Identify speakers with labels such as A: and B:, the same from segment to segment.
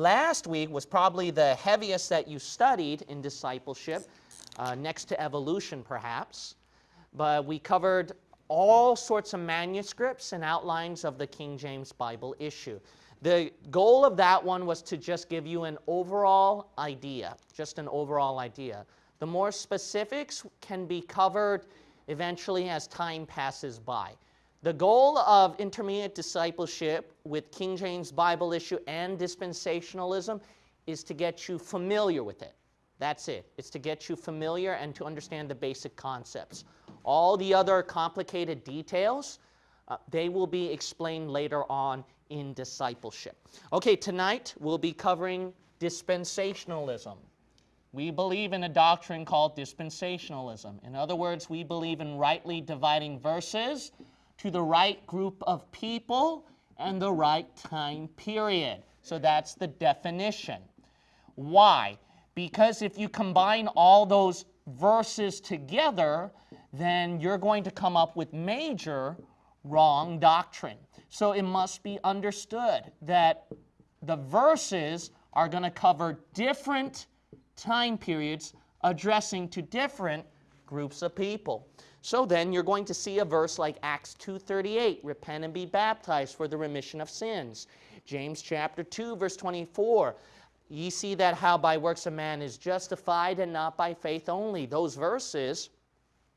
A: last week was probably the heaviest that you studied in discipleship, uh, next to evolution perhaps. But we covered all sorts of manuscripts and outlines of the King James Bible issue. The goal of that one was to just give you an overall idea, just an overall idea. The more specifics can be covered eventually as time passes by. The goal of intermediate discipleship with King James Bible issue and dispensationalism is to get you familiar with it. That's it. It's to get you familiar and to understand the basic concepts. All the other complicated details, uh, they will be explained later on in discipleship. Okay, tonight we'll be covering dispensationalism. We believe in a doctrine called dispensationalism. In other words, we believe in rightly dividing verses to the right group of people and the right time period. So that's the definition. Why? Because if you combine all those verses together, then you're going to come up with major wrong doctrine. So it must be understood that the verses are going to cover different time periods addressing to different groups of people. So then you're going to see a verse like Acts 2.38, repent and be baptized for the remission of sins. James chapter 2 verse 24, ye see that how by works a man is justified and not by faith only. Those verses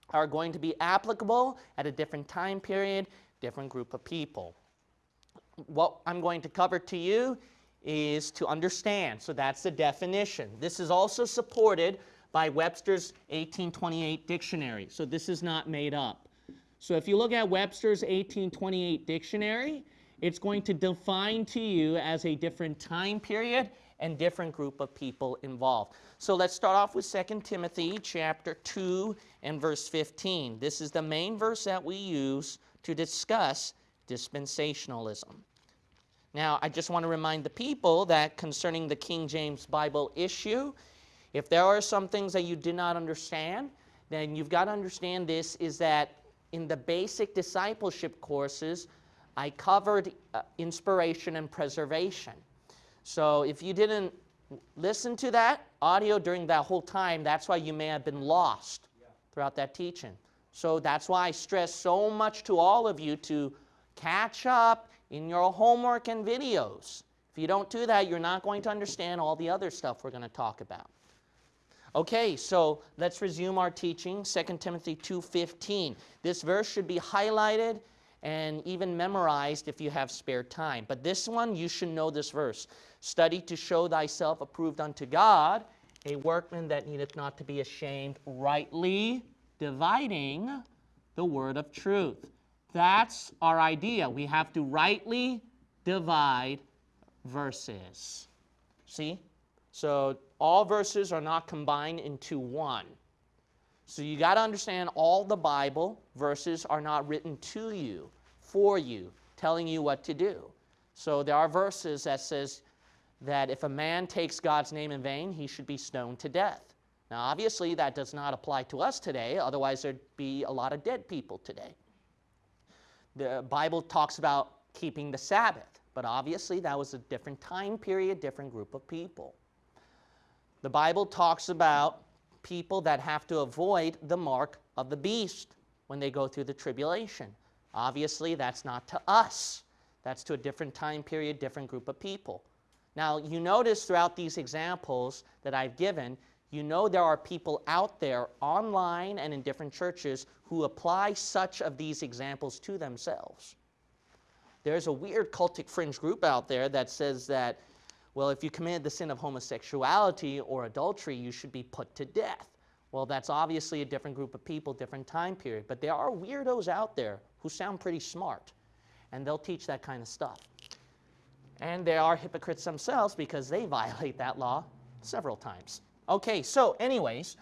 A: are going to be applicable at a different time period, different group of people. What I'm going to cover to you is to understand. So that's the definition. This is also supported by Webster's 1828 dictionary. So this is not made up. So if you look at Webster's 1828 dictionary, it's going to define to you as a different time period and different group of people involved. So let's start off with 2 Timothy chapter 2 and verse 15. This is the main verse that we use to discuss dispensationalism. Now, I just want to remind the people that concerning the King James Bible issue, if there are some things that you did not understand, then you've got to understand this is that in the basic discipleship courses, I covered uh, inspiration and preservation. So if you didn't listen to that audio during that whole time, that's why you may have been lost throughout that teaching. So that's why I stress so much to all of you to catch up in your homework and videos. If you don't do that, you're not going to understand all the other stuff we're going to talk about. Okay, so let's resume our teaching, 2 Timothy 2.15. This verse should be highlighted and even memorized if you have spare time. But this one, you should know this verse. Study to show thyself approved unto God, a workman that needeth not to be ashamed, rightly dividing the word of truth. That's our idea. We have to rightly divide verses. See? So all verses are not combined into one. So you got to understand all the Bible verses are not written to you, for you, telling you what to do. So there are verses that says that if a man takes God's name in vain, he should be stoned to death. Now obviously that does not apply to us today, otherwise there'd be a lot of dead people today. The Bible talks about keeping the Sabbath, but obviously that was a different time period, different group of people. The Bible talks about people that have to avoid the mark of the beast when they go through the tribulation. Obviously, that's not to us. That's to a different time period, different group of people. Now, you notice throughout these examples that I've given, you know there are people out there online and in different churches who apply such of these examples to themselves. There's a weird cultic fringe group out there that says that, well, if you committed the sin of homosexuality or adultery, you should be put to death. Well, that's obviously a different group of people, different time period. But there are weirdos out there who sound pretty smart, and they'll teach that kind of stuff. And they are hypocrites themselves because they violate that law several times. Okay, so anyways,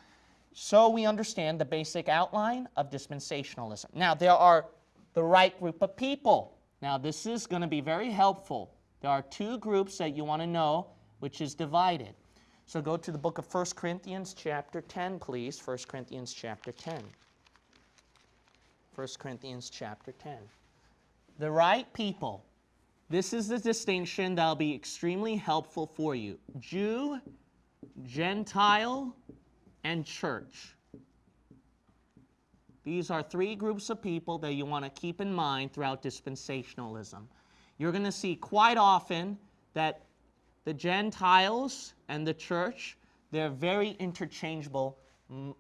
A: so we understand the basic outline of dispensationalism. Now, there are the right group of people. Now, this is going to be very helpful. There are two groups that you want to know, which is divided. So go to the book of 1 Corinthians chapter 10, please. 1 Corinthians chapter 10. 1 Corinthians chapter 10. The right people, This is the distinction that'll be extremely helpful for you. Jew, Gentile, and church. These are three groups of people that you want to keep in mind throughout dispensationalism. You're going to see quite often that the Gentiles and the church, they're very interchangeable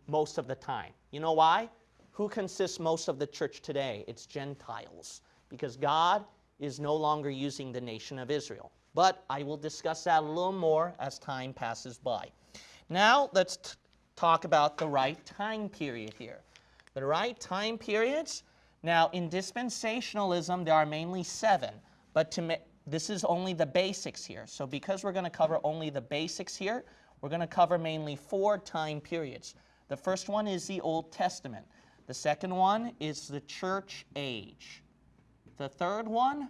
A: most of the time. You know why? Who consists most of the church today? It's Gentiles, because God is no longer using the nation of Israel. But I will discuss that a little more as time passes by. Now, let's talk about the right time period here. The right time periods, now in dispensationalism, there are mainly seven, but to this is only the basics here. So because we're going to cover only the basics here, we're going to cover mainly four time periods. The first one is the Old Testament. The second one is the church age. The third one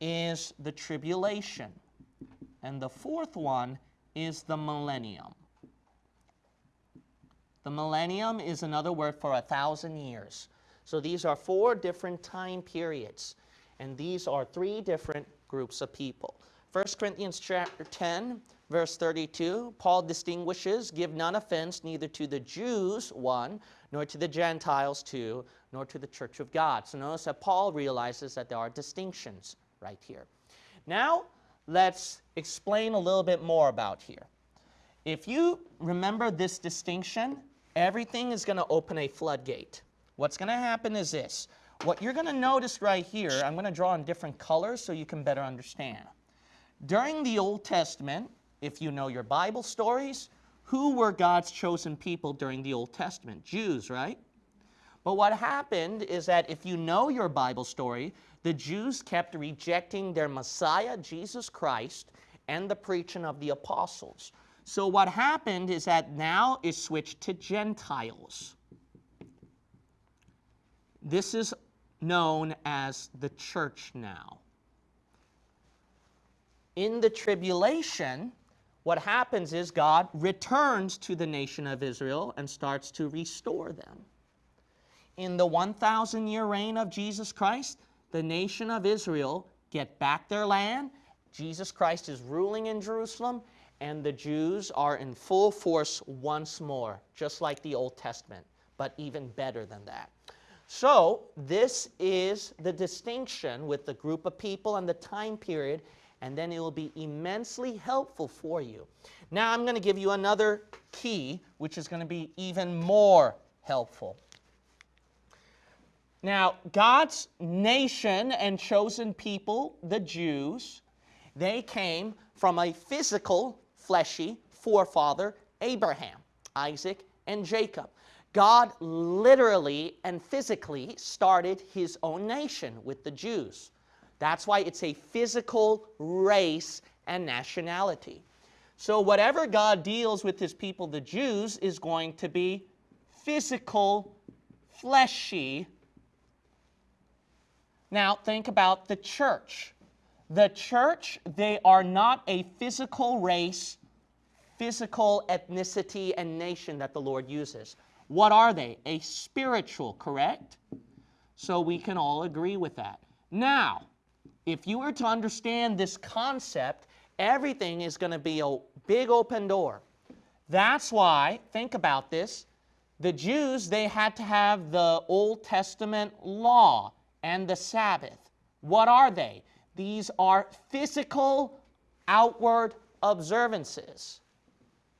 A: is the tribulation. And the fourth one is the millennium. The millennium is another word for a thousand years. So these are four different time periods, and these are three different groups of people. 1 Corinthians chapter 10, verse 32, Paul distinguishes, give none offense neither to the Jews, one, nor to the Gentiles, two, nor to the church of God. So notice that Paul realizes that there are distinctions right here. Now, let's explain a little bit more about here. If you remember this distinction, everything is going to open a floodgate. What's going to happen is this. What you're going to notice right here, I'm going to draw in different colors so you can better understand. During the Old Testament, if you know your Bible stories, who were God's chosen people during the Old Testament? Jews, right? But what happened is that if you know your Bible story, the Jews kept rejecting their Messiah, Jesus Christ, and the preaching of the apostles. So what happened is that now is switched to Gentiles. This is known as the church now. In the tribulation, what happens is God returns to the nation of Israel and starts to restore them. In the 1,000 year reign of Jesus Christ, the nation of Israel get back their land. Jesus Christ is ruling in Jerusalem, and the Jews are in full force once more, just like the Old Testament, but even better than that. So, this is the distinction with the group of people and the time period, and then it will be immensely helpful for you. Now, I'm going to give you another key, which is going to be even more helpful. Now, God's nation and chosen people, the Jews, they came from a physical fleshy forefather, Abraham, Isaac, and Jacob. God literally and physically started his own nation with the Jews. That's why it's a physical race and nationality. So whatever God deals with his people, the Jews, is going to be physical, fleshy. Now think about the church. The church, they are not a physical race, physical ethnicity, and nation that the Lord uses. What are they? A spiritual, correct? So we can all agree with that. Now, if you were to understand this concept, everything is going to be a big open door. That's why, think about this, the Jews, they had to have the Old Testament law and the Sabbath. What are they? These are physical, outward observances.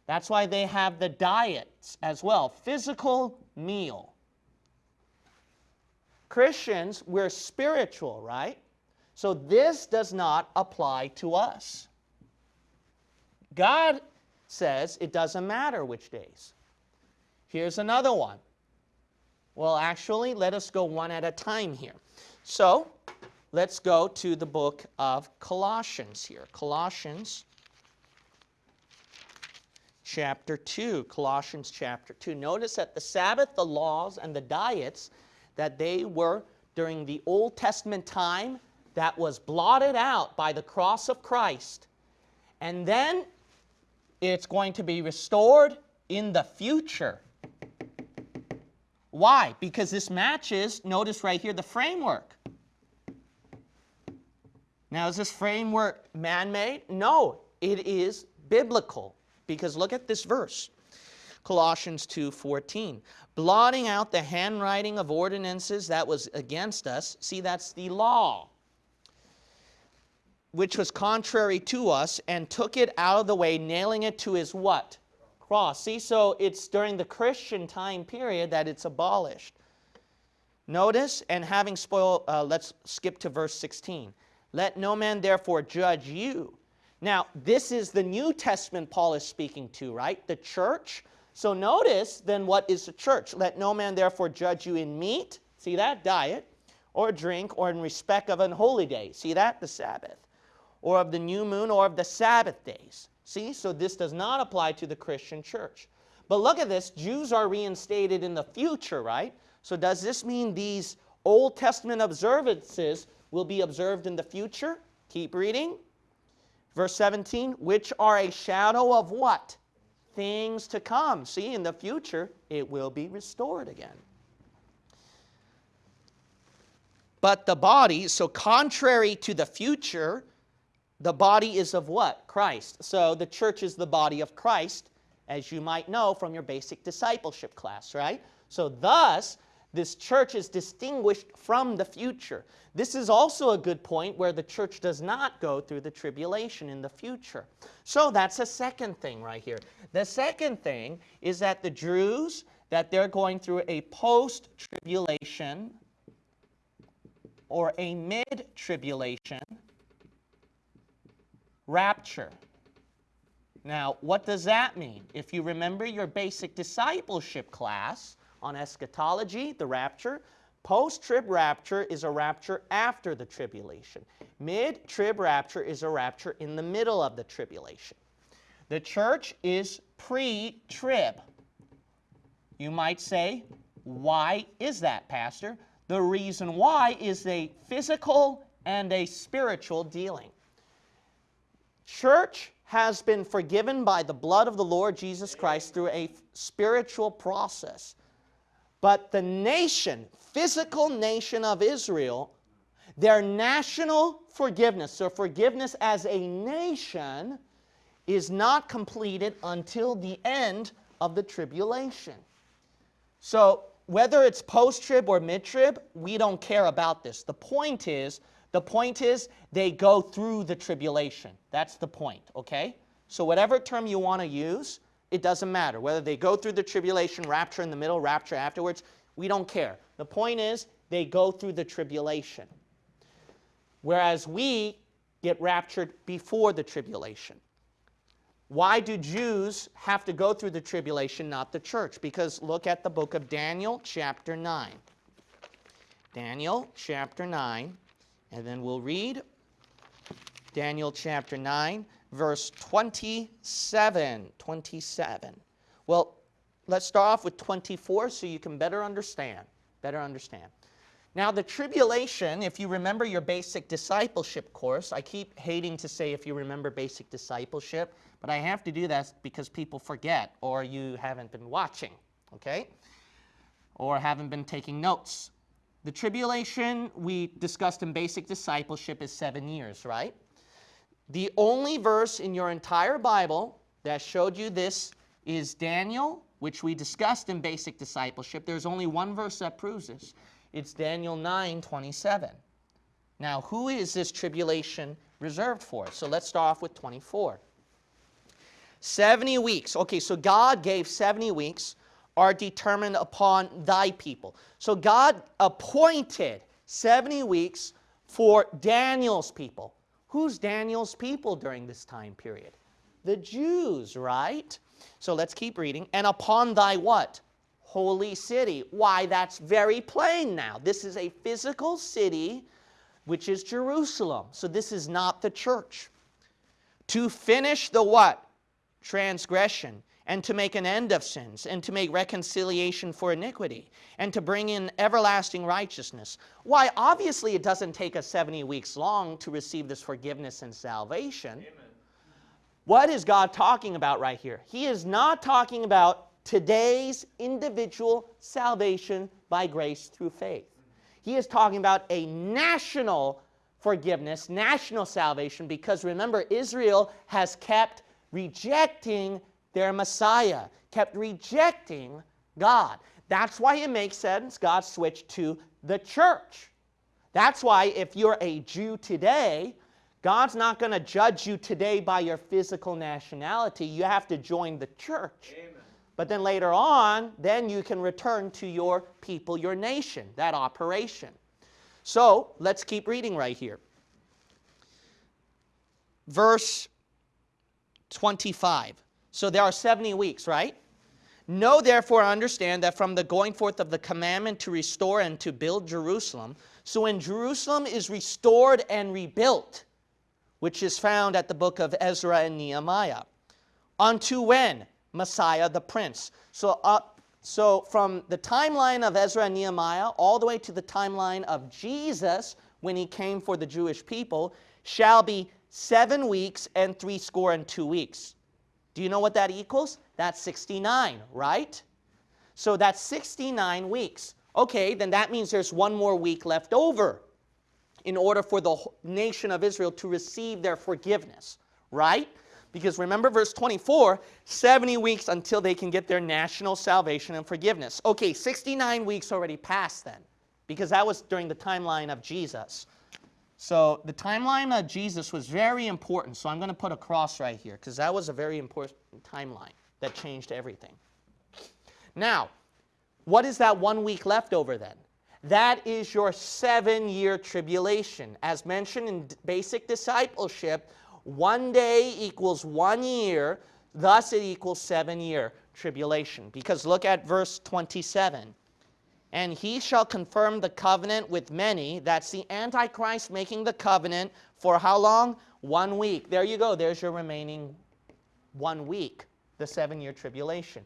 A: That's why they have the diets as well physical meal. Christians, we're spiritual, right? So this does not apply to us. God says it doesn't matter which days. Here's another one. Well, actually, let us go one at a time here. So, let's go to the book of Colossians here. Colossians chapter 2. Colossians chapter 2. Notice that the Sabbath, the laws, and the diets that they were during the Old Testament time that was blotted out by the cross of Christ. And then it's going to be restored in the future. Why? Because this matches, notice right here, the framework. Now, is this framework man made? No, it is biblical. Because look at this verse. Colossians 2:14. Blotting out the handwriting of ordinances that was against us. See, that's the law which was contrary to us, and took it out of the way, nailing it to his what? Cross. See, so it's during the Christian time period that it's abolished. Notice, and having spoiled, uh, let's skip to verse 16. Let no man therefore judge you. Now, this is the New Testament Paul is speaking to, right? The church. So notice then what is the church? Let no man therefore judge you in meat, see that? Diet, or drink, or in respect of an holy day. See that? The Sabbath or of the new moon or of the Sabbath days. See, so this does not apply to the Christian church. But look at this, Jews are reinstated in the future, right? So does this mean these Old Testament observances will be observed in the future? Keep reading. Verse 17, which are a shadow of what? Things to come. See, in the future, it will be restored again. But the body, so contrary to the future, the body is of what? Christ. So the church is the body of Christ, as you might know from your basic discipleship class, right? So thus, this church is distinguished from the future. This is also a good point where the church does not go through the tribulation in the future. So that's a second thing right here. The second thing is that the Jews, that they're going through a post-tribulation or a mid-tribulation rapture. Now, what does that mean? If you remember your basic discipleship class on eschatology, the rapture, post-trib rapture is a rapture after the tribulation. Mid-trib rapture is a rapture in the middle of the tribulation. The church is pre-trib. You might say, why is that, Pastor? The reason why is a physical and a spiritual dealing. Church has been forgiven by the blood of the Lord Jesus Christ through a spiritual process. But the nation, physical nation of Israel, their national forgiveness, so forgiveness as a nation, is not completed until the end of the tribulation. So whether it's post-trib or mid-trib, we don't care about this. The point is, the point is they go through the tribulation. That's the point, okay? So whatever term you want to use, it doesn't matter. Whether they go through the tribulation, rapture in the middle, rapture afterwards, we don't care. The point is they go through the tribulation. Whereas we get raptured before the tribulation. Why do Jews have to go through the tribulation, not the church? Because look at the book of Daniel, chapter 9. Daniel, chapter 9. And then we'll read Daniel chapter 9, verse 27. 27. Well, let's start off with 24 so you can better understand. Better understand. Now, the tribulation, if you remember your basic discipleship course, I keep hating to say if you remember basic discipleship, but I have to do that because people forget or you haven't been watching, okay? Or haven't been taking notes. The tribulation we discussed in basic discipleship is seven years, right? The only verse in your entire Bible that showed you this is Daniel, which we discussed in basic discipleship. There's only one verse that proves this. It's Daniel 9, 27. Now, who is this tribulation reserved for? So let's start off with 24. 70 weeks. Okay, so God gave 70 weeks are determined upon thy people. So God appointed 70 weeks for Daniel's people. Who's Daniel's people during this time period? The Jews, right? So let's keep reading. And upon thy what? Holy city. Why, that's very plain now. This is a physical city, which is Jerusalem. So this is not the church. To finish the what? Transgression and to make an end of sins, and to make reconciliation for iniquity, and to bring in everlasting righteousness. Why, obviously it doesn't take us 70 weeks long to receive this forgiveness and salvation. Amen. What is God talking about right here? He is not talking about today's individual salvation by grace through faith. He is talking about a national forgiveness, national salvation, because remember, Israel has kept rejecting their Messiah, kept rejecting God. That's why it makes sense God switched to the church. That's why if you're a Jew today, God's not going to judge you today by your physical nationality. You have to join the church. Amen. But then later on, then you can return to your people, your nation, that operation. So let's keep reading right here. Verse 25. So there are 70 weeks, right? Know therefore, understand that from the going forth of the commandment to restore and to build Jerusalem, so when Jerusalem is restored and rebuilt, which is found at the book of Ezra and Nehemiah, unto when? Messiah the Prince. So, up, so from the timeline of Ezra and Nehemiah all the way to the timeline of Jesus when he came for the Jewish people shall be seven weeks and three score and two weeks. Do you know what that equals? That's 69, right? So that's 69 weeks. Okay, then that means there's one more week left over in order for the nation of Israel to receive their forgiveness, right? Because remember verse 24, 70 weeks until they can get their national salvation and forgiveness. Okay, 69 weeks already passed then, because that was during the timeline of Jesus. So the timeline of Jesus was very important. So I'm going to put a cross right here because that was a very important timeline that changed everything. Now, what is that one week left over then? That is your seven year tribulation. As mentioned in basic discipleship, one day equals one year, thus it equals seven year tribulation. Because look at verse 27 and he shall confirm the covenant with many. That's the Antichrist making the covenant for how long? One week. There you go. There's your remaining one week, the seven year tribulation.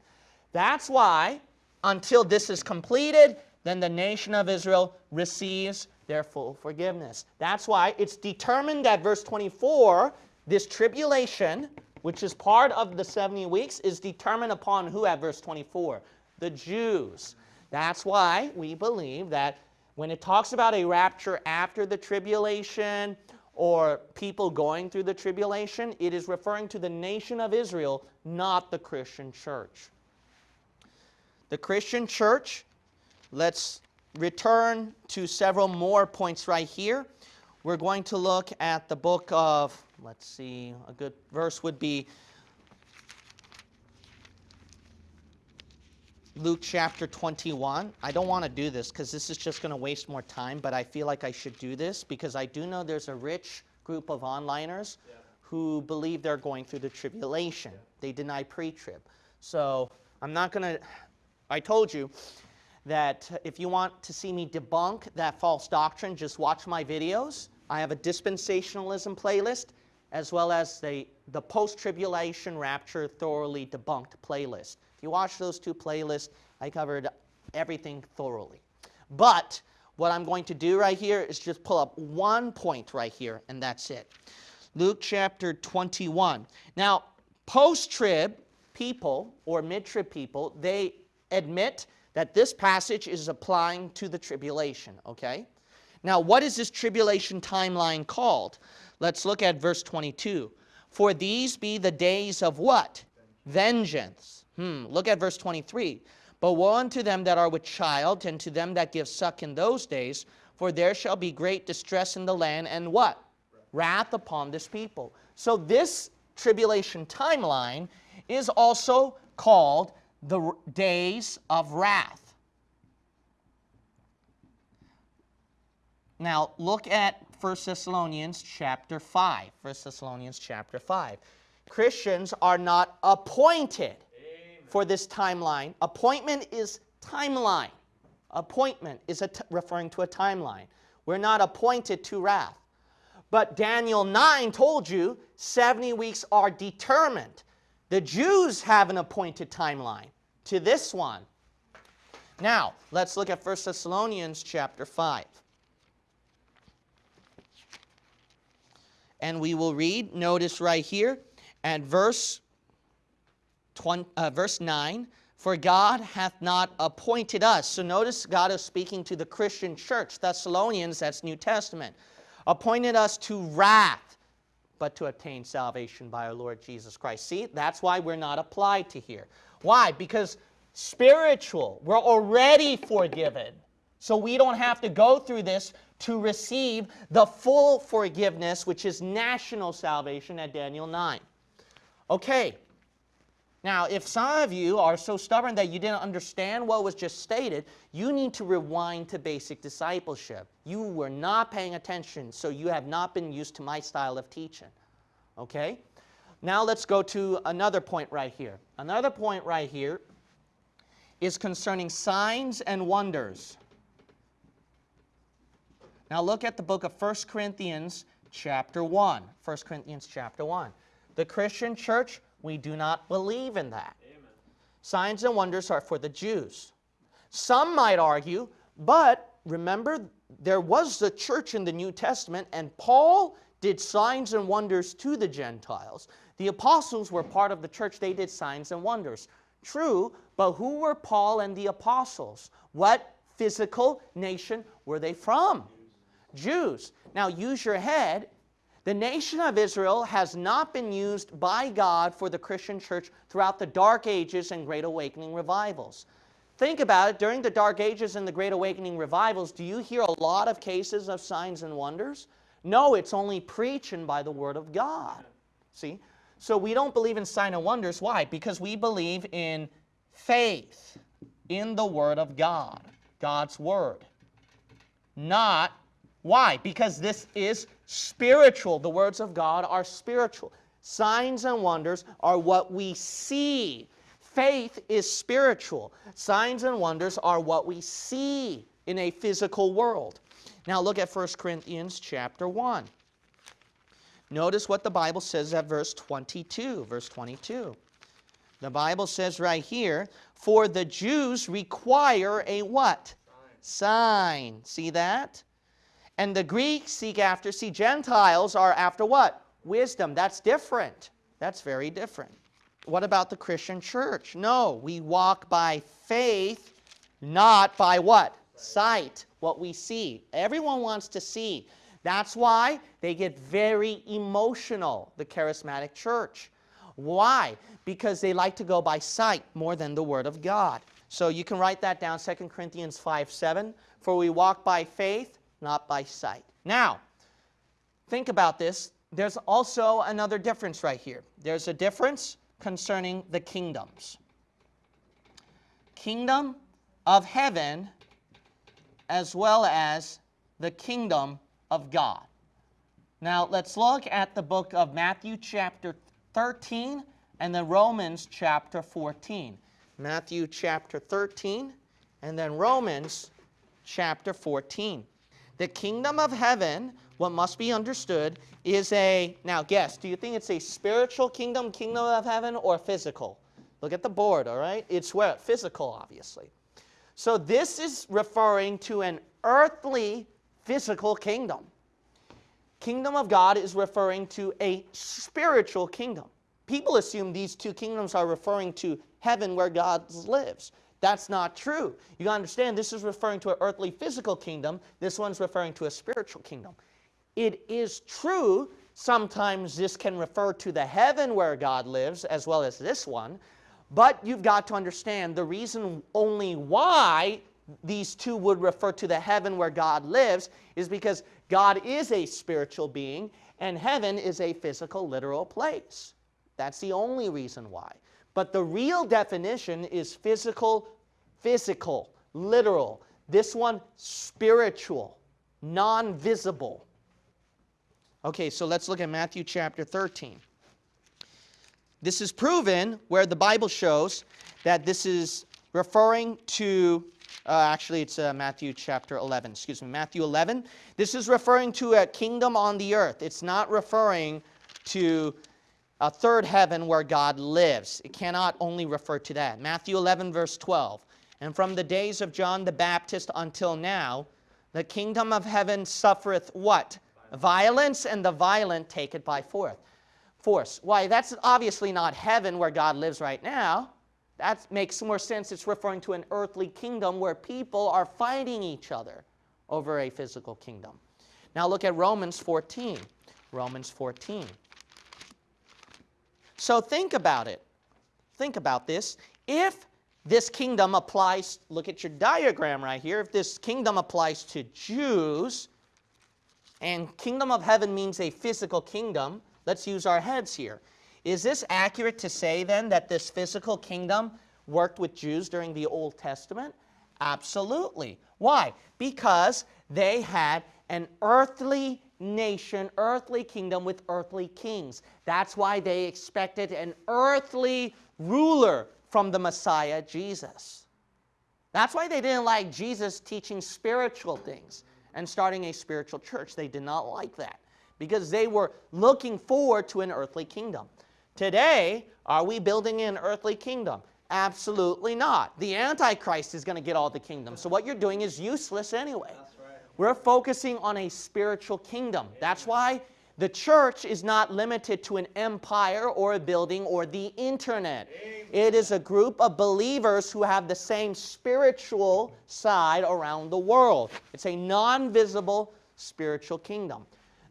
A: That's why, until this is completed, then the nation of Israel receives their full forgiveness. That's why it's determined at verse 24, this tribulation, which is part of the 70 weeks, is determined upon who at verse 24? The Jews. That's why we believe that when it talks about a rapture after the tribulation or people going through the tribulation, it is referring to the nation of Israel, not the Christian church. The Christian church, let's return to several more points right here. We're going to look at the book of, let's see, a good verse would be Luke chapter 21. I don't want to do this because this is just going to waste more time, but I feel like I should do this because I do know there's a rich group of onliners yeah. who believe they're going through the tribulation. Yeah. They deny pre trib. So I'm not going to, I told you that if you want to see me debunk that false doctrine, just watch my videos. I have a dispensationalism playlist as well as the, the post tribulation rapture thoroughly debunked playlist. If you watch those two playlists, I covered everything thoroughly. But what I'm going to do right here is just pull up one point right here, and that's it. Luke chapter 21. Now, post-trib people or mid-trib people, they admit that this passage is applying to the tribulation, okay? Now, what is this tribulation timeline called? Let's look at verse 22. For these be the days of what? Vengeance Hmm, look at verse 23. But woe unto them that are with child, and to them that give suck in those days, for there shall be great distress in the land, and what? Wrath upon this people. So this tribulation timeline is also called the days of wrath. Now look at 1 Thessalonians chapter 5. 1 Thessalonians chapter 5. Christians are not appointed for this timeline. Appointment is timeline. Appointment is referring to a timeline. We're not appointed to wrath. But Daniel 9 told you 70 weeks are determined. The Jews have an appointed timeline to this one. Now, let's look at 1 Thessalonians chapter 5. And we will read, notice right here, at verse 20, uh, verse 9, for God hath not appointed us. So notice God is speaking to the Christian church, Thessalonians, that's New Testament. appointed us to wrath, but to obtain salvation by our Lord Jesus Christ. See, that's why we're not applied to here. Why? Because spiritual, we're already forgiven. So we don't have to go through this to receive the full forgiveness, which is national salvation at Daniel 9. Okay. Now, if some of you are so stubborn that you didn't understand what was just stated, you need to rewind to basic discipleship. You were not paying attention, so you have not been used to my style of teaching. Okay? Now let's go to another point right here. Another point right here is concerning signs and wonders. Now look at the book of 1 Corinthians chapter 1. 1 Corinthians chapter 1. The Christian church, we do not believe in that. Amen. Signs and wonders are for the Jews. Some might argue, but remember, there was a church in the New Testament, and Paul did signs and wonders to the Gentiles. The apostles were part of the church, they did signs and wonders. True, but who were Paul and the apostles? What physical nation were they from? Jews. Now use your head. The nation of Israel has not been used by God for the Christian church throughout the Dark Ages and Great Awakening revivals. Think about it, during the Dark Ages and the Great Awakening revivals, do you hear a lot of cases of signs and wonders? No, it's only preaching by the Word of God. See? So we don't believe in sign and wonders. Why? Because we believe in faith in the Word of God, God's Word. Not why? Because this is spiritual. The words of God are spiritual. Signs and wonders are what we see. Faith is spiritual. Signs and wonders are what we see in a physical world. Now look at 1 Corinthians chapter 1. Notice what the Bible says at verse 22. Verse 22. The Bible says right here, for the Jews require a what? Sign. Sign. See that? And the Greeks seek after, see, Gentiles are after what? Wisdom. That's different. That's very different. What about the Christian church? No, we walk by faith, not by what? Sight, what we see. Everyone wants to see. That's why they get very emotional, the charismatic church. Why? Because they like to go by sight more than the Word of God. So you can write that down, 2 Corinthians 5 7. For we walk by faith, not by sight. Now, think about this. There's also another difference right here. There's a difference concerning the kingdoms. Kingdom of heaven as well as the kingdom of God. Now, let's look at the book of Matthew chapter 13 and then Romans chapter 14. Matthew chapter 13 and then Romans chapter 14. The kingdom of heaven, what must be understood, is a, now guess, do you think it's a spiritual kingdom, kingdom of heaven, or physical? Look at the board, all right? It's where? Physical, obviously. So this is referring to an earthly, physical kingdom. Kingdom of God is referring to a spiritual kingdom. People assume these two kingdoms are referring to heaven where God lives. That's not true. You understand this is referring to an earthly physical kingdom. This one's referring to a spiritual kingdom. It is true sometimes this can refer to the heaven where God lives as well as this one. But you've got to understand the reason only why these two would refer to the heaven where God lives is because God is a spiritual being and heaven is a physical, literal place. That's the only reason why. But the real definition is physical, physical, literal. This one, spiritual, non visible. Okay, so let's look at Matthew chapter 13. This is proven where the Bible shows that this is referring to, uh, actually, it's uh, Matthew chapter 11, excuse me, Matthew 11. This is referring to a kingdom on the earth. It's not referring to a third heaven where God lives. It cannot only refer to that. Matthew 11, verse 12. And from the days of John the Baptist until now, the kingdom of heaven suffereth what? Violence, and the violent take it by force. Force. Why, that's obviously not heaven where God lives right now. That makes more sense. It's referring to an earthly kingdom where people are fighting each other over a physical kingdom. Now look at Romans 14. Romans 14. So think about it. Think about this. If this kingdom applies, look at your diagram right here. If this kingdom applies to Jews, and kingdom of heaven means a physical kingdom, let's use our heads here. Is this accurate to say then that this physical kingdom worked with Jews during the Old Testament? Absolutely. Why? Because they had an earthly nation, earthly kingdom with earthly kings. That's why they expected an earthly ruler from the Messiah, Jesus. That's why they didn't like Jesus teaching spiritual things and starting a spiritual church. They did not like that because they were looking forward to an earthly kingdom. Today, are we building an earthly kingdom? Absolutely not. The Antichrist is going to get all the kingdom. So what you're doing is useless anyway. We're focusing on a spiritual kingdom. That's why the church is not limited to an empire or a building or the internet. It is a group of believers who have the same spiritual side around the world. It's a non-visible spiritual kingdom.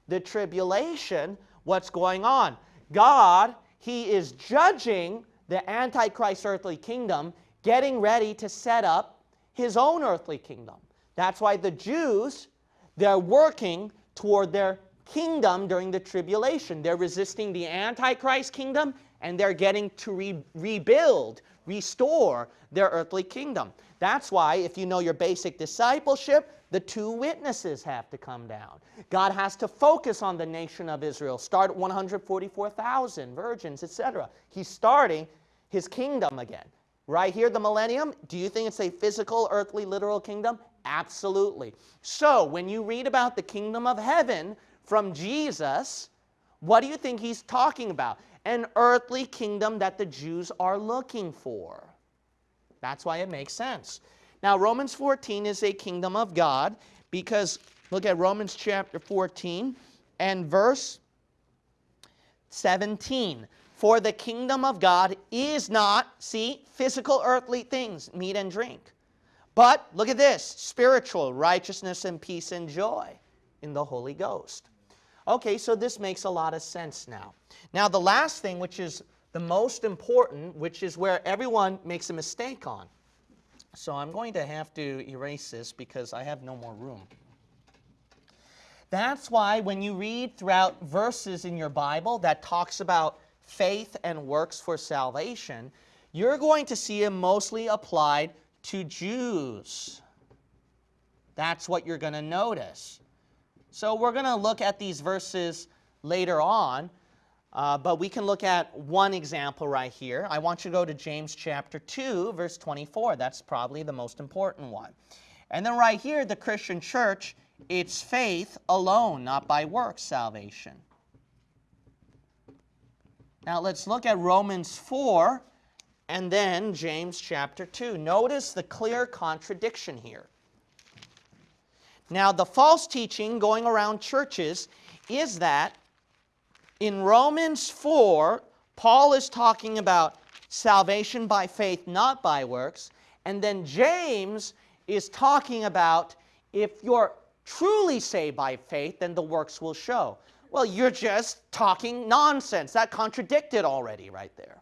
A: The tribulation, what's going on? God, He is judging the Antichrist earthly kingdom, getting ready to set up His own earthly kingdom. That's why the Jews, they're working toward their kingdom during the tribulation. They're resisting the Antichrist kingdom and they're getting to re rebuild, restore their earthly kingdom. That's why, if you know your basic discipleship, the two witnesses have to come down. God has to focus on the nation of Israel, start 144,000 virgins, etc. He's starting his kingdom again. Right here, the millennium, do you think it's a physical, earthly, literal kingdom? Absolutely. So when you read about the kingdom of heaven from Jesus, what do you think he's talking about? An earthly kingdom that the Jews are looking for. That's why it makes sense. Now, Romans 14 is a kingdom of God because look at Romans chapter 14 and verse 17. For the kingdom of God is not, see, physical earthly things, meat and drink but look at this spiritual righteousness and peace and joy in the Holy Ghost. Okay, so this makes a lot of sense now. Now, the last thing, which is the most important, which is where everyone makes a mistake on. So I'm going to have to erase this because I have no more room. That's why when you read throughout verses in your Bible that talks about faith and works for salvation, you're going to see it mostly applied to Jews. That's what you're going to notice. So we're going to look at these verses later on, uh, but we can look at one example right here. I want you to go to James chapter 2, verse 24. That's probably the most important one. And then right here, the Christian church, it's faith alone, not by works, salvation. Now let's look at Romans 4, and then James chapter 2. Notice the clear contradiction here. Now, the false teaching going around churches is that in Romans 4, Paul is talking about salvation by faith, not by works. And then James is talking about if you're truly saved by faith, then the works will show. Well, you're just talking nonsense. That contradicted already right there.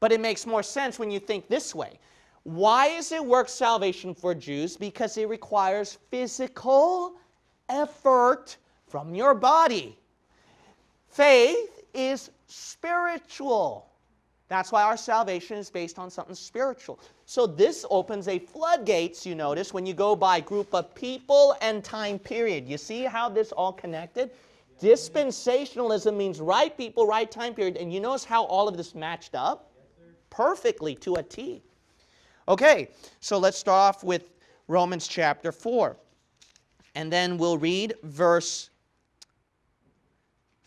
A: But it makes more sense when you think this way. Why is it work salvation for Jews? Because it requires physical effort from your body. Faith is spiritual. That's why our salvation is based on something spiritual. So this opens a floodgates, you notice, when you go by group of people and time period. You see how this all connected? Dispensationalism means right people, right time period. And you notice how all of this matched up? Perfectly to a T. Okay, so let's start off with Romans chapter 4. And then we'll read verse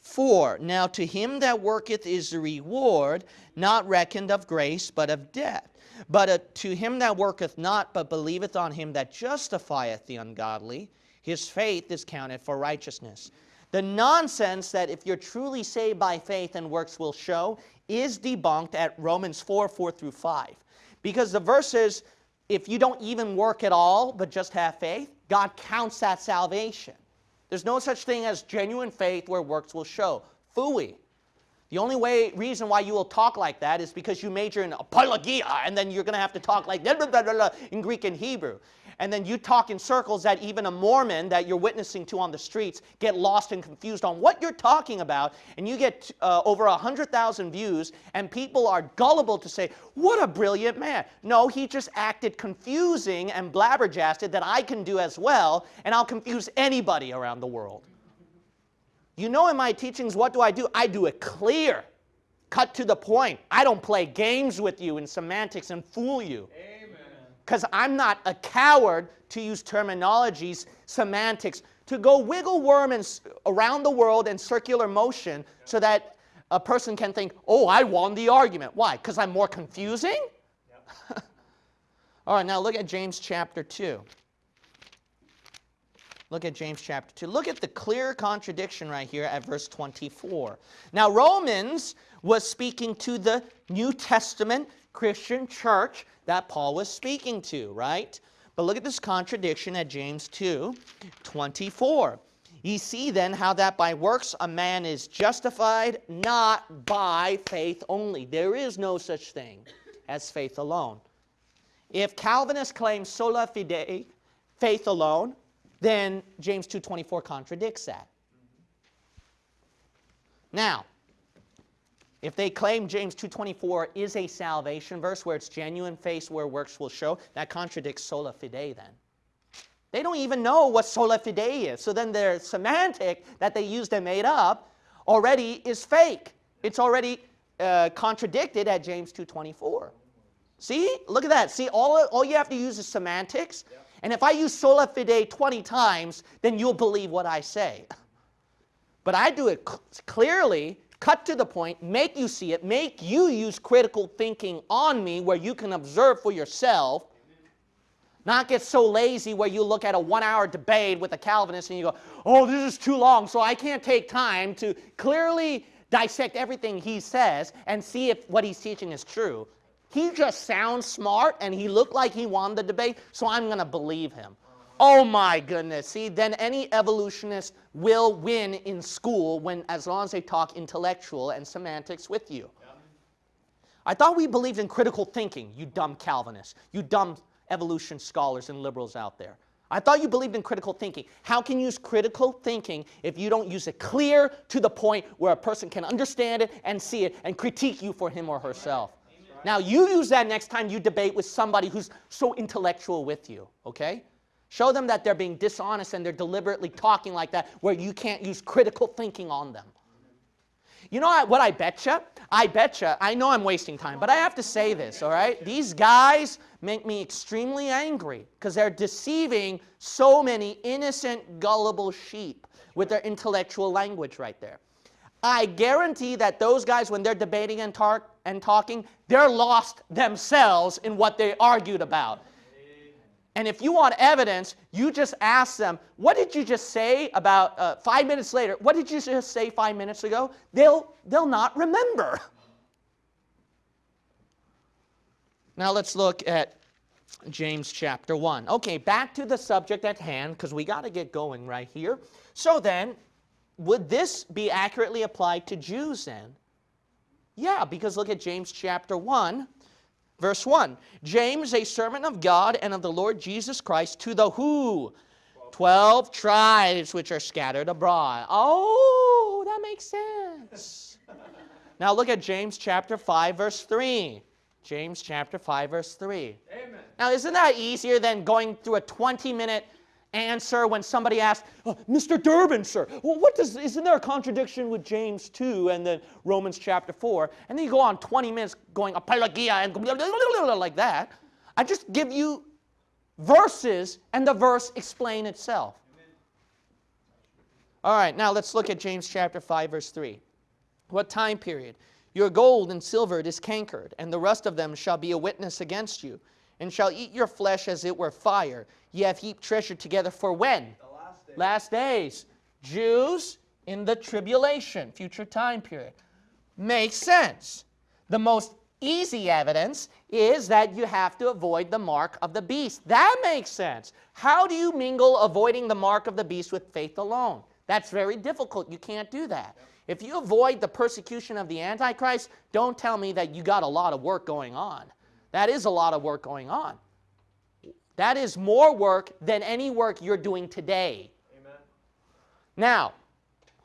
A: 4. Now to him that worketh is the reward, not reckoned of grace, but of debt. But uh, to him that worketh not, but believeth on him that justifieth the ungodly, his faith is counted for righteousness. The nonsense that if you're truly saved by faith and works will show is debunked at Romans 4, 4 through 5. Because the verse is, if you don't even work at all, but just have faith, God counts that salvation. There's no such thing as genuine faith where works will show. Fooey. The only way, reason why you will talk like that is because you major in apologia, and then you're going to have to talk like blah, blah, blah, in Greek and Hebrew. And then you talk in circles that even a Mormon that you're witnessing to on the streets get lost and confused on what you're talking about, and you get uh, over 100,000 views, and people are gullible to say, what a brilliant man. No, he just acted confusing and blabberjasted that I can do as well, and I'll confuse anybody around the world. You know in my teachings, what do I do? I do it clear, cut to the point. I don't play games with you in semantics and fool you. Because I'm not a coward to use terminologies, semantics, to go wiggle worm and, around the world in circular motion so that a person can think, oh, I won the argument. Why? Because I'm more confusing? All right, now look at James chapter 2. Look at James chapter 2. Look at the clear contradiction right here at verse 24. Now, Romans was speaking to the New Testament Christian church that Paul was speaking to, right? But look at this contradiction at James 2 24. Ye see then how that by works a man is justified not by faith only. There is no such thing as faith alone. If Calvinists claim sola fide, faith alone, then James 2.24 contradicts that. Now, if they claim James 2.24 is a salvation verse where it's genuine faith where works will show, that contradicts sola fide then. They don't even know what sola fide is. So then their semantic that they used and made up already is fake. It's already uh, contradicted at James 2.24. See? Look at that. See, all, all you have to use is semantics. Yep. And if I use sola fide 20 times, then you'll believe what I say. But I do it cl clearly, cut to the point, make you see it, make you use critical thinking on me where you can observe for yourself. Not get so lazy where you look at a one hour debate with a Calvinist and you go, oh, this is too long, so I can't take time to clearly dissect everything he says and see if what he's teaching is true. He just sounds smart and he looked like he won the debate, so I'm going to believe him. Oh my goodness. See, then any evolutionist will win in school when as long as they talk intellectual and semantics with you. I thought we believed in critical thinking, you dumb Calvinists, you dumb evolution scholars and liberals out there. I thought you believed in critical thinking. How can you use critical thinking if you don't use it clear to the point where a person can understand it and see it and critique you for him or herself? Now you use that next time you debate with somebody who's so intellectual with you, okay? Show them that they're being dishonest and they're deliberately talking like that where you can't use critical thinking on them. You know what I betcha? I betcha, I know I'm wasting time, but I have to say this, all right? These guys make me extremely angry because they're deceiving so many innocent, gullible sheep with their intellectual language right there. I guarantee that those guys, when they're debating and, and talking, they're lost themselves in what they argued about. And if you want evidence, you just ask them, what did you just say about uh, five minutes later? What did you just say five minutes ago? They'll, they'll not remember. Now let's look at James chapter 1. Okay, back to the subject at hand because we got to get going right here. So then, would this be accurately applied to Jews then? Yeah, because look at James chapter 1, verse 1. James, a servant of God and of the Lord Jesus Christ, to the who? Twelve tribes which are scattered abroad. Oh, that makes sense. now look at James chapter 5, verse 3. James chapter 5, verse 3. Amen. Now, isn't that easier than going through a 20 answer when somebody asks, oh, Mr. Durbin, sir, what does, isn't there a contradiction with James 2 and then Romans chapter 4? And then you go on 20 minutes going apologia and blah, blah, blah, like that. I just give you verses and the verse explain itself. All right, now let's look at James chapter 5, verse 3. What time period? Your gold and silver is cankered, and the rest of them shall be a witness against you and shall eat your flesh as it were fire. Ye have heaped treasure together for when?
B: Last, day.
A: last days. Jews in the tribulation, future time period. Makes sense. The most easy evidence is that you have to avoid the mark of the beast. That makes sense. How do you mingle avoiding the mark of the beast with faith alone? That's very difficult. You can't do that. If you avoid the persecution of the Antichrist, don't tell me that you got a lot of work going on. That is a lot of work going on. That is more work than any work you're doing today. Amen. Now,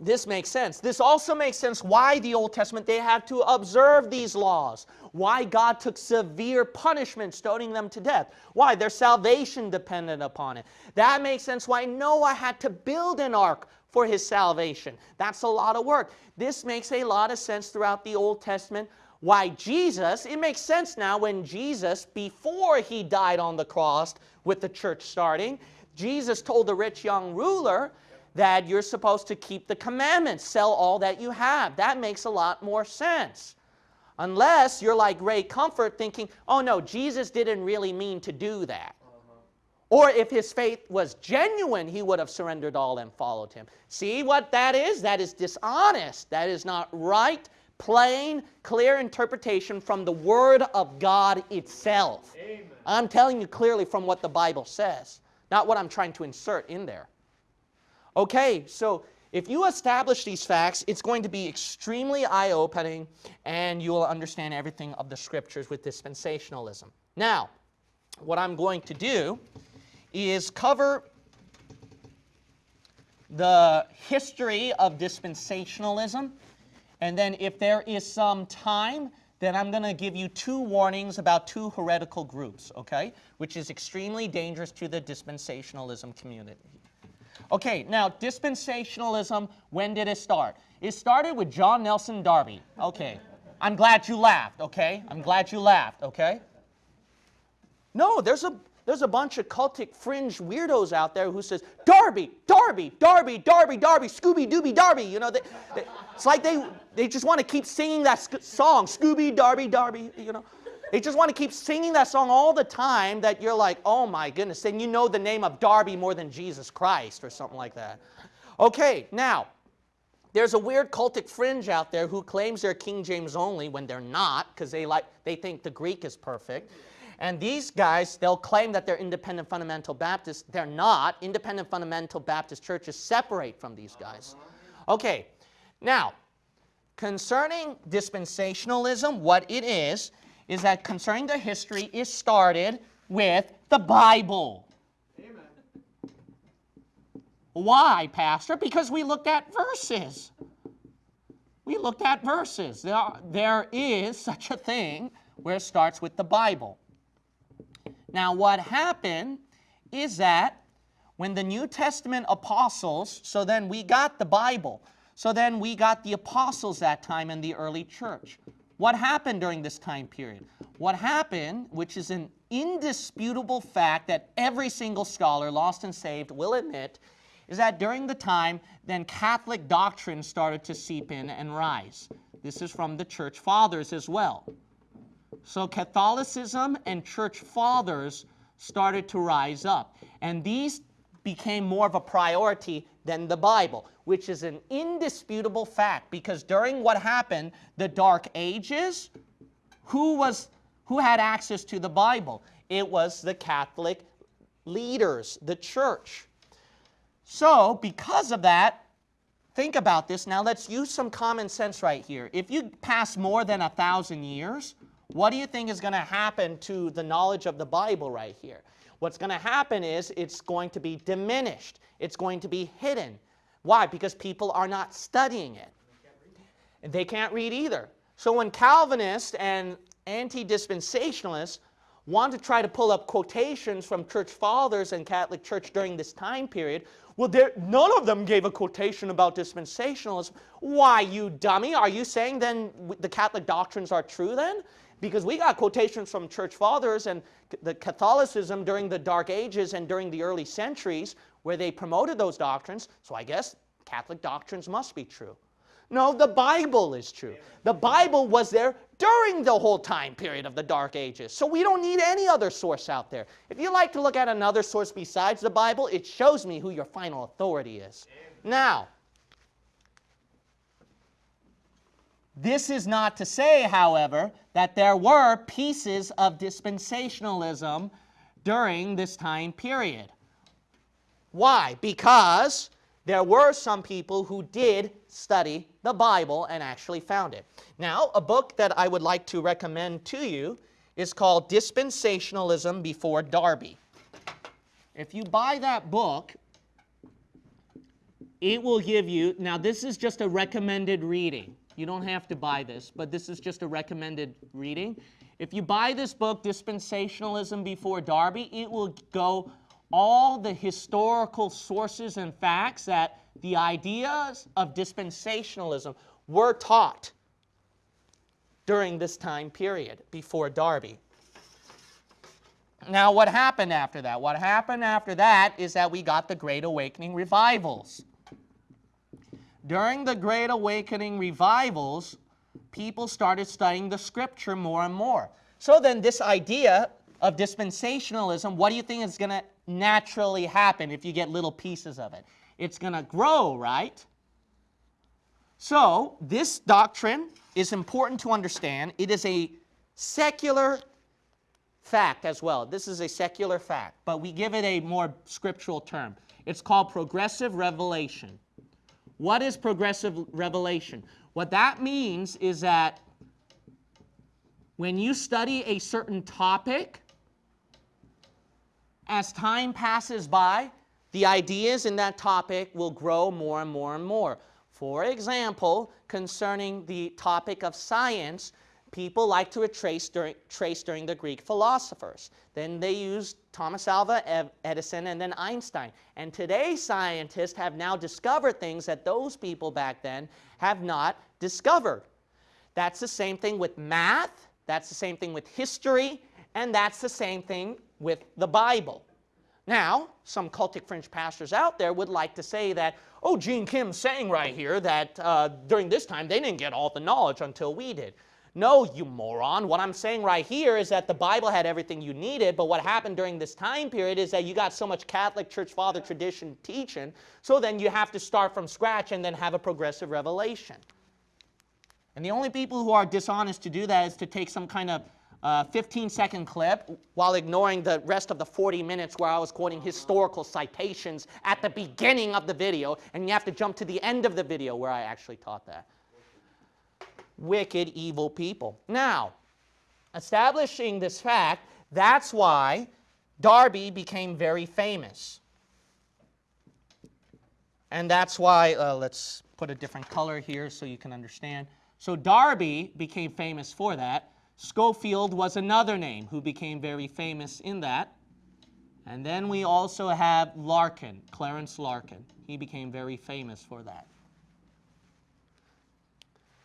A: this makes sense. This also makes sense why the Old Testament they had to observe these laws. Why God took severe punishment, stoning them to death. Why? Their salvation depended upon it. That makes sense why Noah had to build an ark for his salvation. That's a lot of work. This makes a lot of sense throughout the Old Testament. Why Jesus, it makes sense now when Jesus, before he died on the cross with the church starting, Jesus told the rich young ruler, that you're supposed to keep the commandments, sell all that you have. That makes a lot more sense. Unless you're like Ray Comfort thinking, oh no, Jesus didn't really mean to do that. Uh-huh. Or if his faith was genuine, he would have surrendered all and followed him. See what that is? That is dishonest. That is not right, plain, clear interpretation from the Word of God itself. Amen. I'm telling you clearly from what the Bible says, not what I'm trying to insert in there. Okay, so if you establish these facts, it's going to be extremely eye-opening and you will understand everything of the scriptures with dispensationalism. Now, what I'm going to do is cover the history of dispensationalism and then if there is some time, then I'm going to give you two warnings about two heretical groups, okay, which is extremely dangerous to the dispensationalism community. Okay, now dispensationalism, when did it start? It started with John Nelson Darby. Okay, I'm glad you laughed, okay? I'm glad you laughed, okay? No, there's a, there's a bunch of cultic fringe weirdos out there who says, Darby, Darby, Darby, Darby, Darby, Scooby Dooby Darby. You know, they, they, it's like they, they just want to keep singing that song, Scooby, Darby, Darby, you know. They just want to keep singing that song all the time that you're like, oh my goodness, and you know the name of Darby more than Jesus Christ or something like that. Okay, now, there's a weird cultic fringe out there who claims they're King James only when they're not because they, like, they think the Greek is perfect. And these guys, they'll claim that they're independent fundamental Baptists. They're not. Independent fundamental Baptist churches separate from these guys. Okay, now, concerning dispensationalism, what it is, is that concerning the history is started with the Bible. Amen. Why, Pastor? Because we looked at verses. We looked at verses. There, are, there is such a thing where it starts with the Bible. Now, what happened is that when the New Testament apostles, so then we got the Bible, so then we got the apostles that time in the early church. What happened during this time period? What happened, which is an indisputable fact that every single scholar, lost and saved, will admit, is that during the time, then Catholic doctrine started to seep in and rise. This is from the church fathers as well. So Catholicism and church fathers started to rise up. And these became more of a priority than the Bible, which is an indisputable fact because during what happened, the Dark Ages, who, was, who had access to the Bible? It was the Catholic leaders, the church. So, because of that, think about this. Now, let's use some common sense right here. If you pass more than a thousand years, what do you think is going to happen to the knowledge of the Bible right here? What's going to happen is it's going to be diminished. It's going to be hidden. Why? Because people are not studying it. And they can't read either. So when Calvinists and anti-dispensationalists want to try to pull up quotations from church fathers and Catholic Church during this time period, well, none of them gave a quotation about dispensationalism. Why, you dummy? Are you saying then the Catholic doctrines are true then? Because we got quotations from church fathers and the Catholicism during the Dark Ages and during the early centuries where they promoted those doctrines, so I guess Catholic doctrines must be true. No, the Bible is true. The Bible was there during the whole time period of the Dark Ages. So we don't need any other source out there. If you like to look at another source besides the Bible, it shows me who your final authority is. Now, This is not to say, however, that there were pieces of dispensationalism during this time period. Why? Because there were some people who did study the Bible and actually found it. Now, a book that I would like to recommend to you is called Dispensationalism Before Darby. If you buy that book, it will give you, now this is just a recommended reading. You don't have to buy this, but this is just a recommended reading. If you buy this book, Dispensationalism Before Darby, it will go all the historical sources and facts that the ideas of dispensationalism were taught during this time period before Darby. Now, what happened after that? What happened after that is that we got the Great Awakening revivals. During the Great Awakening revivals, people started studying the scripture more and more. So then this idea of dispensationalism, what do you think is going to naturally happen if you get little pieces of it? It's going to grow, right? So this doctrine is important to understand. It is a secular fact as well. This is a secular fact, but we give it a more scriptural term. It's called progressive revelation. What is progressive revelation? What that means is that when you study a certain topic, as time passes by, the ideas in that topic will grow more and more and more. For example, concerning the topic of science, people like to trace during, trace during the Greek philosophers. Then they used Thomas Alva Edison and then Einstein. And today scientists have now discovered things that those people back then have not discovered. That's the same thing with math, that's the same thing with history, and that's the same thing with the Bible. Now, some cultic fringe pastors out there would like to say that, oh, Gene Kim's saying right here that uh, during this time they didn't get all the knowledge until we did. No, you moron. What I'm saying right here is that the Bible had everything you needed, but what happened during this time period is that you got so much Catholic Church Father tradition teaching, so then you have to start from scratch and then have a progressive revelation. And the only people who are dishonest to do that is to take some kind of uh, 15 second clip while ignoring the rest of the 40 minutes where I was quoting historical citations at the beginning of the video, and you have to jump to the end of the video where I actually taught that wicked, evil people. Now, establishing this fact, that's why Darby became very famous. And that's why, uh, let's put a different color here so you can understand. So Darby became famous for that. Scofield was another name who became very famous in that. And then we also have Larkin, Clarence Larkin. He became very famous for that.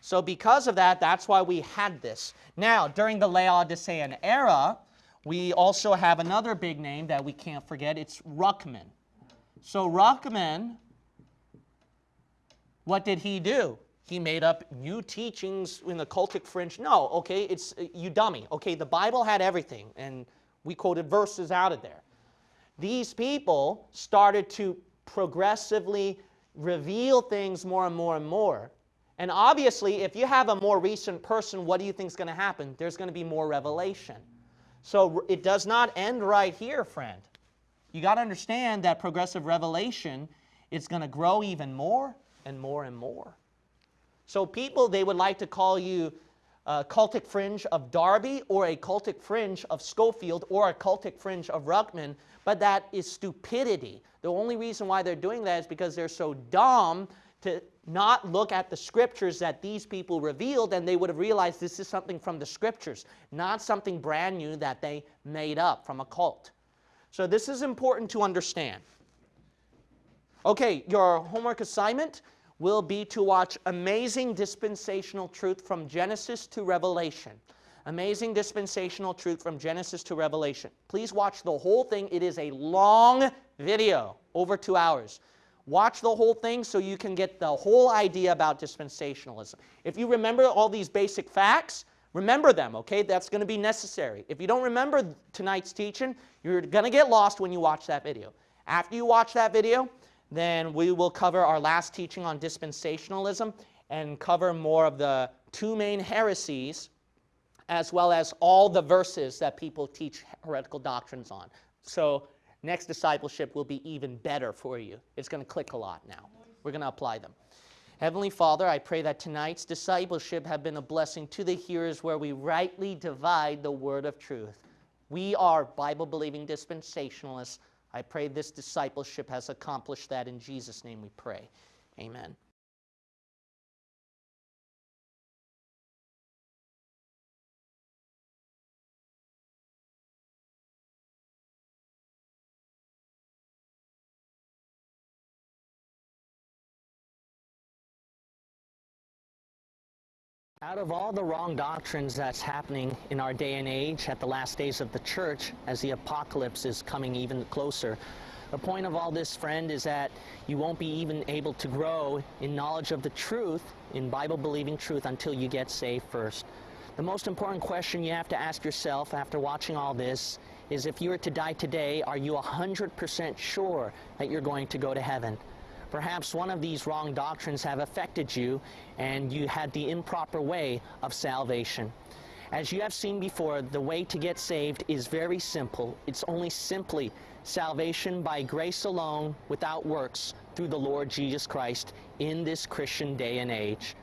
A: So because of that, that's why we had this. Now, during the Laodicean era, we also have another big name that we can't forget. It's Ruckman. So Ruckman, what did he do? He made up new teachings in the cultic fringe. No, okay, it's uh, you dummy. Okay, the Bible had everything, and we quoted verses out of there. These people started to progressively reveal things more and more and more and obviously, if you have a more recent person, what do you think is going to happen? There's going to be more revelation. So it does not end right here, friend. You got to understand that progressive revelation is going to grow even more and more and more. So people, they would like to call you a cultic fringe of Darby or a cultic fringe of Scofield or a cultic fringe of Ruckman, but that is stupidity. The only reason why they're doing that is because they're so dumb to not look at the scriptures that these people revealed, and they would have realized this is something from the scriptures, not something brand new that they made up from a cult. So this is important to understand. Okay, your homework assignment will be to watch Amazing Dispensational Truth from Genesis to Revelation. Amazing Dispensational Truth from Genesis to Revelation. Please watch the whole thing. It is a long video, over two hours. Watch the whole thing so you can get the whole idea about dispensationalism. If you remember all these basic facts, remember them, okay? That's going to be necessary. If you don't remember tonight's teaching, you're going to get lost when you watch that video. After you watch that video, then we will cover our last teaching on dispensationalism and cover more of the two main heresies, as well as all the verses that people teach heretical doctrines on. So, next discipleship will be even better for you. It's going to click a lot now. We're going to apply them. Heavenly Father, I pray that tonight's discipleship have been a blessing to the hearers where we rightly divide the word of truth. We are Bible believing dispensationalists. I pray this discipleship has accomplished that. In Jesus' name we pray. Amen. Out of all the wrong doctrines that's happening in our day and age at the last days of the church, as the apocalypse is coming even closer, the point of all this, friend, is that you won't be even able to grow in knowledge of the truth, in Bible-believing truth, until you get saved first. The most important question you have to ask yourself after watching all this is if you were to die today, are you 100% sure that you're going to go to heaven? Perhaps one of these wrong doctrines have affected you and you had the improper way of salvation. As you have seen before, the way to get saved is very simple. It's only simply salvation by grace alone, without works, through the Lord Jesus Christ in this Christian day and age.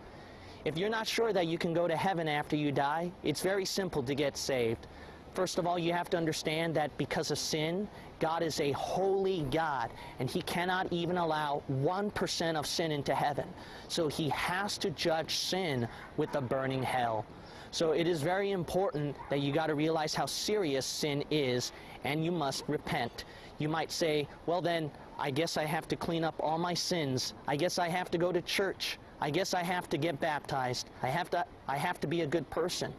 A: If you're not sure that you can go to heaven after you die, it's very simple to get saved. First of all, you have to understand that because of sin, God is a holy God, and He cannot even allow 1% of sin into heaven. So He has to judge sin with a burning hell. So it is very important that you got to realize how serious sin is, and you must repent. You might say, well then, I guess I have to clean up all my sins. I guess I have to go to church. I guess I have to get baptized. I have to, I have to be a good person.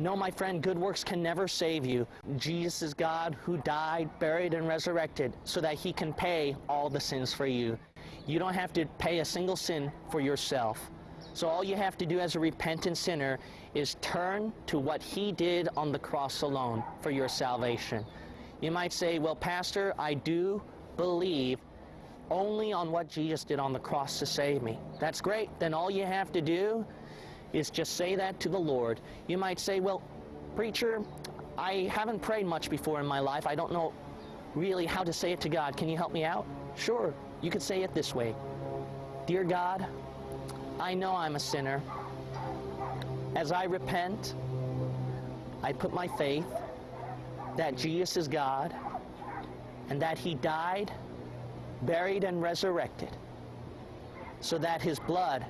A: No, my friend, good works can never save you. Jesus is God who died, buried, and resurrected so that he can pay all the sins for you. You don't have to pay a single sin for yourself. So all you have to do as a repentant sinner is turn to what he did on the cross alone for your salvation. You might say, well, Pastor, I do believe only on what Jesus did on the cross to save me. That's great. Then all you have to do is just say that to the Lord. You might say, well, preacher, I haven't prayed much before in my life. I don't know really how to say it to God. Can you help me out? Sure. You could say it this way. Dear God, I know I'm a sinner. As I repent, I put my faith that Jesus is God and that he died, buried, and resurrected so that his blood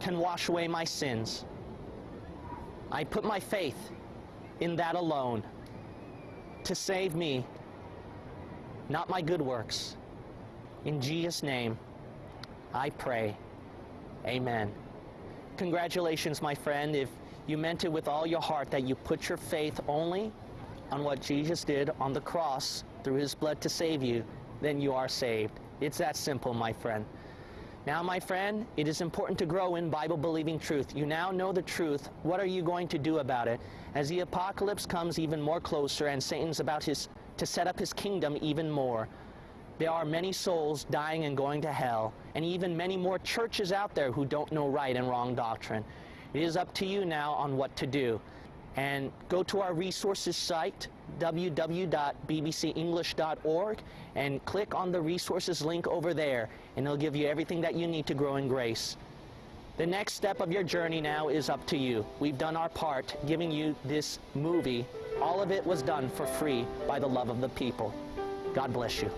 A: can wash away my sins. I put my faith in that alone to save me, not my good works. In Jesus' name, I pray. Amen. Congratulations, my friend, if you meant it with all your heart that you put your faith only on what Jesus did on the cross through his blood to save you, then you are saved. It's that simple, my friend. Now, my friend, it is important to grow in Bible-believing truth. You now know the truth. What are you going to do about it? As the apocalypse comes even more closer and Satan's about his, to set up his kingdom even more, there are many souls dying and going to hell, and even many more churches out there who don't know right and wrong doctrine. It is up to you now on what to do and go to our resources site, www.bbcenglish.org, and click on the resources link over there, and it'll give you everything that you need to grow in grace. The next step of your journey now is up to you. We've done our part giving you this movie. All of it was done for free by the love of the people. God bless you.